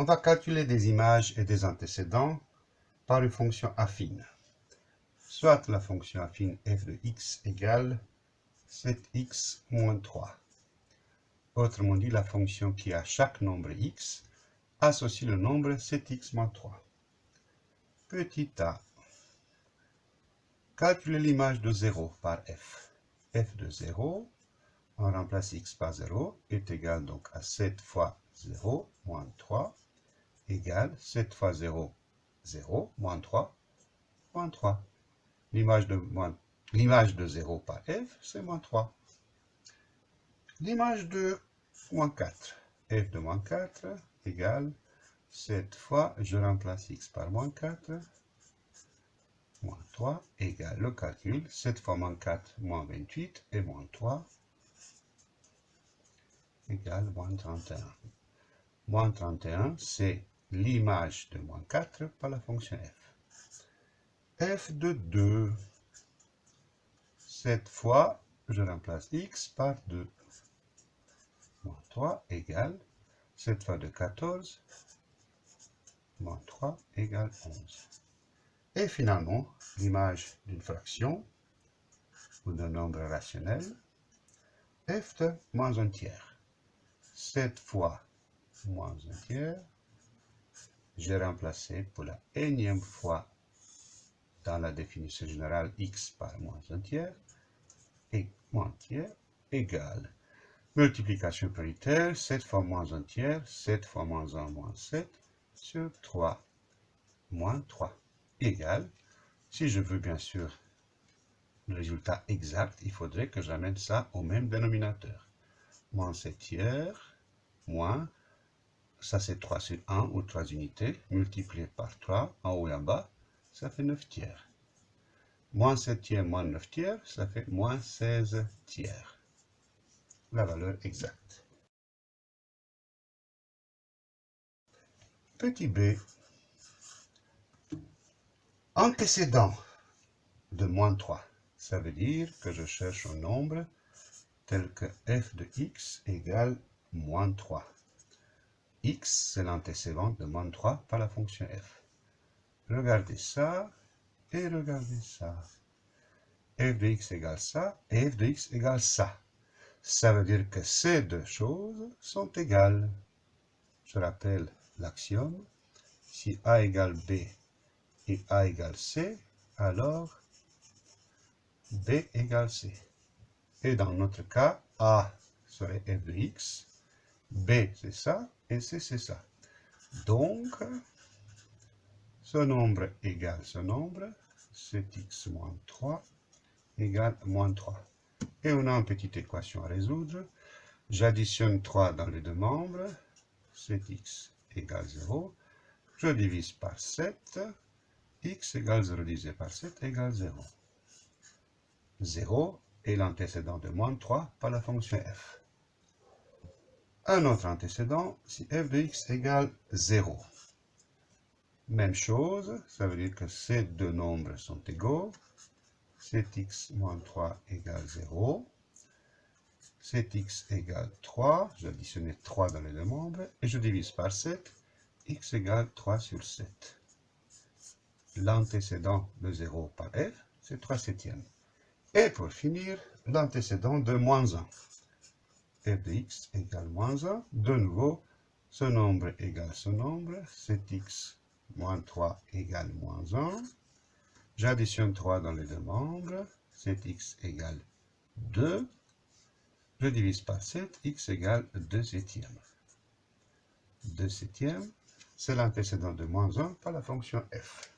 On va calculer des images et des antécédents par une fonction affine. Soit la fonction affine f de x égale 7x moins 3. Autrement dit, la fonction qui a chaque nombre x associe le nombre 7x moins 3. Petit a. Calculer l'image de 0 par f. f de 0, on remplace x par 0, est égal donc à 7 fois 0 moins 3 égale 7 fois 0, 0, moins 3, moins 3. L'image de, de 0 par f, c'est moins 3. L'image de moins 4, f de moins 4 égale 7 fois, je remplace x par moins 4, moins 3 égale le calcul, 7 fois moins 4, moins 28, et moins 3 égale moins 31. Moins 31, c'est l'image de moins 4 par la fonction f. f de 2. Cette fois, je remplace x par 2. Moins 3 égale, cette fois de 14, moins 3 égale 11. Et finalement, l'image d'une fraction ou d'un nombre rationnel, f de moins un tiers. 7 fois moins un tiers j'ai remplacé pour la énième fois dans la définition générale x par moins un tiers et moins tiers égale. Multiplication prioritaire 7 fois moins un tiers 7 fois moins 1 moins 7 sur 3 moins 3 égale. Si je veux bien sûr le résultat exact il faudrait que j'amène ça au même dénominateur. Moins 7 tiers moins ça c'est 3 sur 1 ou 3 unités, multiplié par 3 en haut et en bas, ça fait 9 tiers. Moins 7 tiers moins 9 tiers, ça fait moins 16 tiers. La valeur exacte. Petit b. Antécédent de moins 3. Ça veut dire que je cherche un nombre tel que f de x égale moins 3 x, c'est l'antécédent de moins 3 par la fonction f. Regardez ça et regardez ça. f de x égale ça et f de x égale ça. Ça veut dire que ces deux choses sont égales. Je rappelle l'axiome. Si a égale b et a égale c, alors b égale c. Et dans notre cas, a serait f de x, b c'est ça, et C, c'est ça. Donc, ce nombre égale ce nombre, 7x moins 3 égale moins 3. Et on a une petite équation à résoudre. J'additionne 3 dans les deux membres, 7x égale 0. Je divise par 7, x égale 0 divisé par 7 égale 0. 0 est l'antécédent de moins 3 par la fonction f un autre antécédent si f de x égale 0. Même chose, ça veut dire que ces deux nombres sont égaux. 7x moins 3 égale 0. 7x égale 3, j'additionnais 3 dans les deux membres, et je divise par 7, x égale 3 sur 7. L'antécédent de 0 par f, c'est 3 septièmes. Et pour finir, l'antécédent de moins 1 f de x égale moins 1. De nouveau, ce nombre égale ce nombre. 7x moins 3 égale moins 1. J'additionne 3 dans les deux membres. 7x égale 2. Je divise par 7, x égale 2 septièmes. 2 septièmes, c'est l'antécédent de moins 1 par la fonction f.